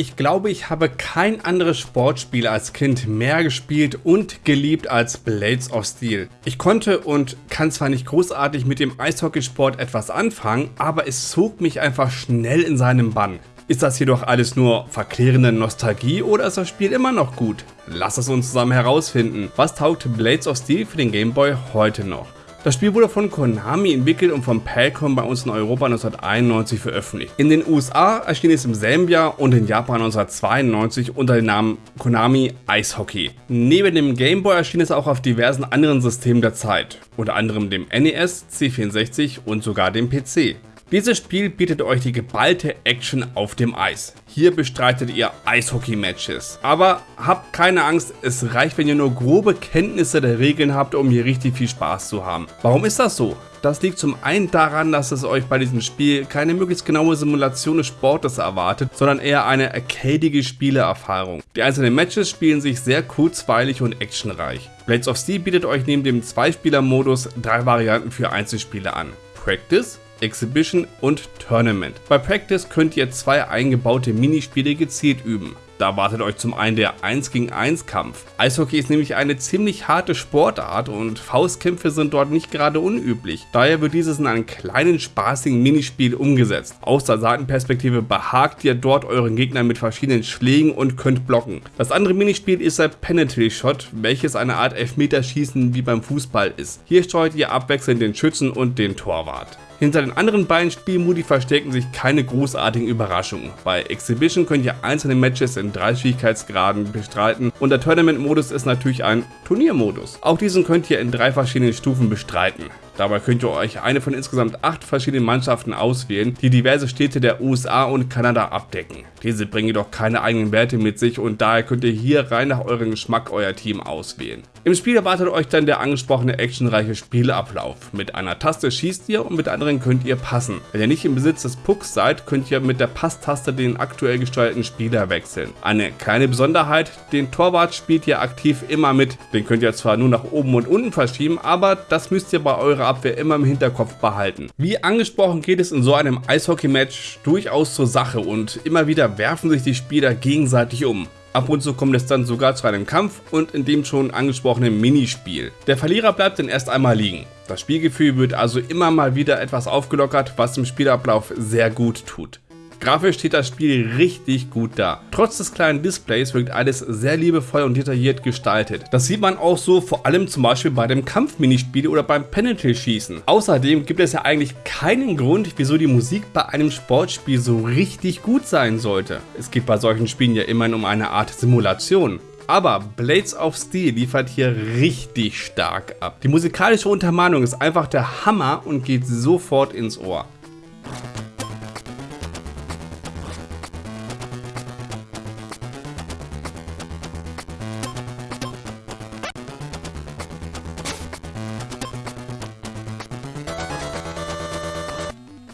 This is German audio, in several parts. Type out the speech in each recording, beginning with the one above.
Ich glaube, ich habe kein anderes Sportspiel als Kind mehr gespielt und geliebt als Blades of Steel. Ich konnte und kann zwar nicht großartig mit dem Eishockeysport etwas anfangen, aber es zog mich einfach schnell in seinem Bann. Ist das jedoch alles nur verklärende Nostalgie oder ist das Spiel immer noch gut? Lass es uns zusammen herausfinden. Was taugt Blades of Steel für den Game Boy heute noch? Das Spiel wurde von Konami entwickelt und von Palcom bei uns in Europa 1991 veröffentlicht. In den USA erschien es im selben Jahr und in Japan 1992 unter dem Namen Konami Ice Hockey. Neben dem Game Boy erschien es auch auf diversen anderen Systemen der Zeit, unter anderem dem NES, C64 und sogar dem PC. Dieses Spiel bietet euch die geballte Action auf dem Eis. Hier bestreitet ihr Eishockey-Matches. Aber habt keine Angst, es reicht, wenn ihr nur grobe Kenntnisse der Regeln habt, um hier richtig viel Spaß zu haben. Warum ist das so? Das liegt zum einen daran, dass es euch bei diesem Spiel keine möglichst genaue Simulation des Sportes erwartet, sondern eher eine arcadige Spielerfahrung. Die einzelnen Matches spielen sich sehr kurzweilig und actionreich. Blades of Steel bietet euch neben dem Zweispieler-Modus drei Varianten für Einzelspiele an. Practice, Exhibition und Tournament. Bei Practice könnt ihr zwei eingebaute Minispiele gezielt üben. Da wartet euch zum einen der 1 gegen 1 Kampf. Eishockey ist nämlich eine ziemlich harte Sportart und Faustkämpfe sind dort nicht gerade unüblich. Daher wird dieses in einem kleinen spaßigen Minispiel umgesetzt. Aus der Seitenperspektive behagt ihr dort euren Gegner mit verschiedenen Schlägen und könnt blocken. Das andere Minispiel ist der Penalty Shot, welches eine Art Elfmeterschießen wie beim Fußball ist. Hier steuert ihr abwechselnd den Schützen und den Torwart. Hinter den anderen beiden Spielmodi verstecken sich keine großartigen Überraschungen. Bei Exhibition könnt ihr einzelne Matches in drei Schwierigkeitsgraden bestreiten und der Tournament-Modus ist natürlich ein Turniermodus. Auch diesen könnt ihr in drei verschiedenen Stufen bestreiten. Dabei könnt ihr euch eine von insgesamt acht verschiedenen Mannschaften auswählen, die diverse Städte der USA und Kanada abdecken. Diese bringen jedoch keine eigenen Werte mit sich und daher könnt ihr hier rein nach eurem Geschmack euer Team auswählen. Im Spiel erwartet euch dann der angesprochene actionreiche Spielablauf. Mit einer Taste schießt ihr und mit der anderen könnt ihr passen. Wenn ihr nicht im Besitz des Pucks seid, könnt ihr mit der Passtaste den aktuell gesteuerten Spieler wechseln. Eine kleine Besonderheit, den Torwart spielt ihr aktiv immer mit. Den könnt ihr zwar nur nach oben und unten verschieben, aber das müsst ihr bei eurer Abwehr immer im Hinterkopf behalten. Wie angesprochen geht es in so einem Eishockey-Match durchaus zur Sache und immer wieder werfen sich die Spieler gegenseitig um. Ab und zu kommt es dann sogar zu einem Kampf und in dem schon angesprochenen Minispiel. Der Verlierer bleibt dann erst einmal liegen. Das Spielgefühl wird also immer mal wieder etwas aufgelockert, was dem Spielablauf sehr gut tut. Grafisch steht das Spiel richtig gut da. Trotz des kleinen Displays wirkt alles sehr liebevoll und detailliert gestaltet. Das sieht man auch so vor allem zum Beispiel bei dem Kampfminispiel oder beim Penalty-Schießen. Außerdem gibt es ja eigentlich keinen Grund, wieso die Musik bei einem Sportspiel so richtig gut sein sollte. Es geht bei solchen Spielen ja immerhin um eine Art Simulation. Aber Blades of Steel liefert hier richtig stark ab. Die musikalische Untermalung ist einfach der Hammer und geht sofort ins Ohr.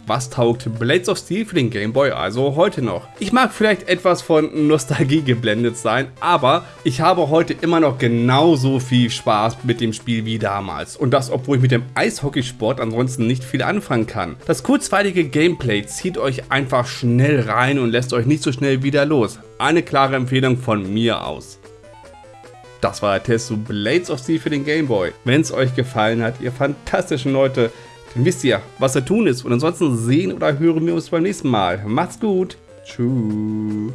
Was taugt Blades of Steel für den Game Boy also heute noch? Ich mag vielleicht etwas von Nostalgie geblendet sein, aber ich habe heute immer noch genauso viel Spaß mit dem Spiel wie damals. Und das, obwohl ich mit dem Eishockeysport ansonsten nicht viel anfangen kann. Das kurzweilige Gameplay zieht euch einfach schnell rein und lässt euch nicht so schnell wieder los. Eine klare Empfehlung von mir aus. Das war der Test zu Blades of Steel für den Game Boy. Wenn es euch gefallen hat, ihr fantastischen Leute, wisst ihr, was zu tun ist. Und ansonsten sehen oder hören wir uns beim nächsten Mal. Macht's gut. Tschüss.